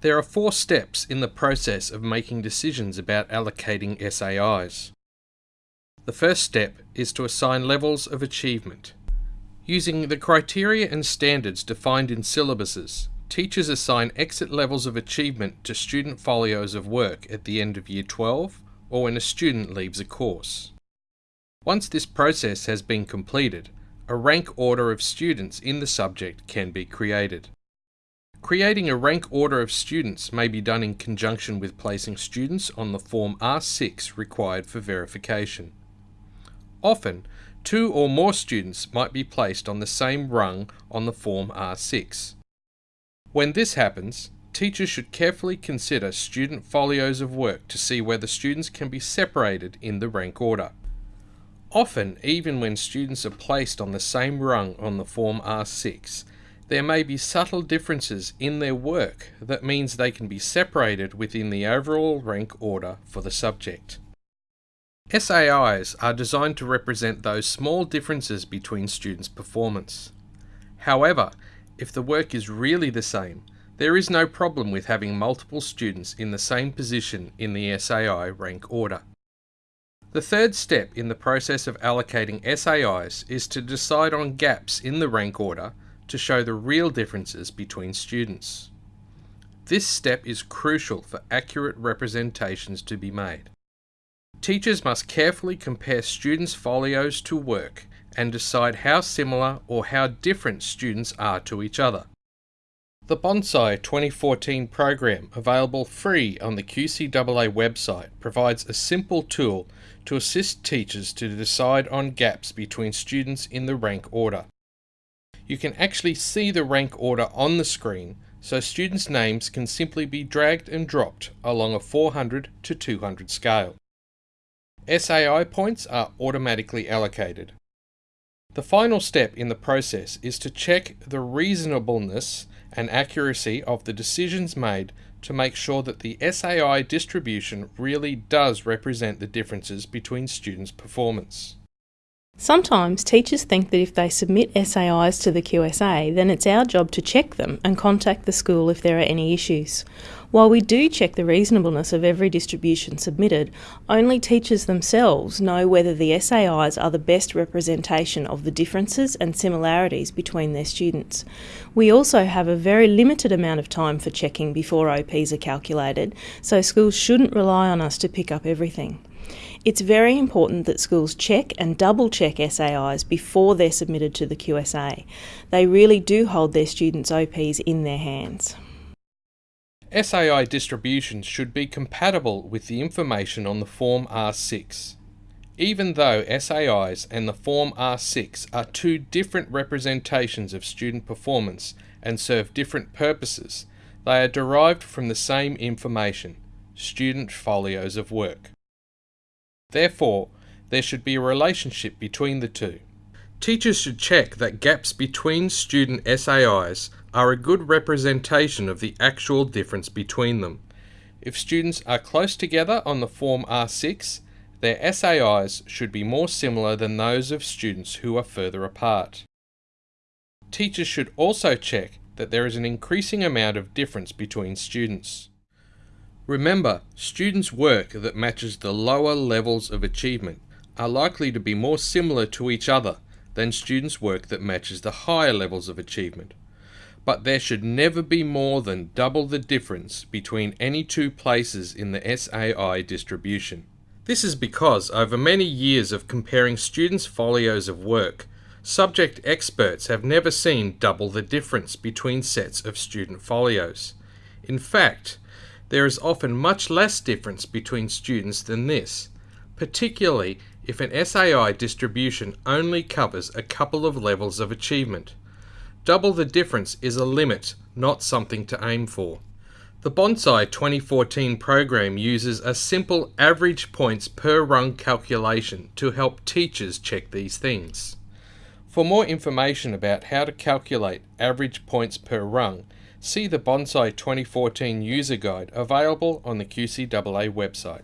There are four steps in the process of making decisions about allocating SAIs. The first step is to assign levels of achievement. Using the criteria and standards defined in syllabuses, teachers assign exit levels of achievement to student folios of work at the end of Year 12 or when a student leaves a course. Once this process has been completed, a rank order of students in the subject can be created. Creating a rank order of students may be done in conjunction with placing students on the Form R6 required for verification. Often, two or more students might be placed on the same rung on the Form R6. When this happens, teachers should carefully consider student folios of work to see whether students can be separated in the rank order. Often, even when students are placed on the same rung on the Form R6, there may be subtle differences in their work that means they can be separated within the overall rank order for the subject. SAIs are designed to represent those small differences between students' performance. However, if the work is really the same, there is no problem with having multiple students in the same position in the SAI rank order. The third step in the process of allocating SAIs is to decide on gaps in the rank order to show the real differences between students. This step is crucial for accurate representations to be made. Teachers must carefully compare students' folios to work and decide how similar or how different students are to each other. The Bonsai 2014 program, available free on the QCAA website, provides a simple tool to assist teachers to decide on gaps between students in the rank order. You can actually see the rank order on the screen, so students' names can simply be dragged and dropped along a 400 to 200 scale. SAI points are automatically allocated. The final step in the process is to check the reasonableness and accuracy of the decisions made to make sure that the SAI distribution really does represent the differences between students' performance. Sometimes teachers think that if they submit SAIs to the QSA, then it's our job to check them and contact the school if there are any issues. While we do check the reasonableness of every distribution submitted, only teachers themselves know whether the SAIs are the best representation of the differences and similarities between their students. We also have a very limited amount of time for checking before OPs are calculated, so schools shouldn't rely on us to pick up everything. It's very important that schools check and double check SAIs before they're submitted to the QSA. They really do hold their students' OPs in their hands. SAI distributions should be compatible with the information on the Form R6. Even though SAIs and the Form R6 are two different representations of student performance and serve different purposes, they are derived from the same information, student folios of work. Therefore, there should be a relationship between the two. Teachers should check that gaps between student SAIs are a good representation of the actual difference between them. If students are close together on the Form R6, their SAIs should be more similar than those of students who are further apart. Teachers should also check that there is an increasing amount of difference between students. Remember, students' work that matches the lower levels of achievement are likely to be more similar to each other than students' work that matches the higher levels of achievement. But there should never be more than double the difference between any two places in the SAI distribution. This is because over many years of comparing students' folios of work, subject experts have never seen double the difference between sets of student folios. In fact, there is often much less difference between students than this, particularly if an SAI distribution only covers a couple of levels of achievement. Double the difference is a limit, not something to aim for. The Bonsai 2014 program uses a simple average points per rung calculation to help teachers check these things. For more information about how to calculate average points per rung, see the Bonsai 2014 user guide available on the QCAA website.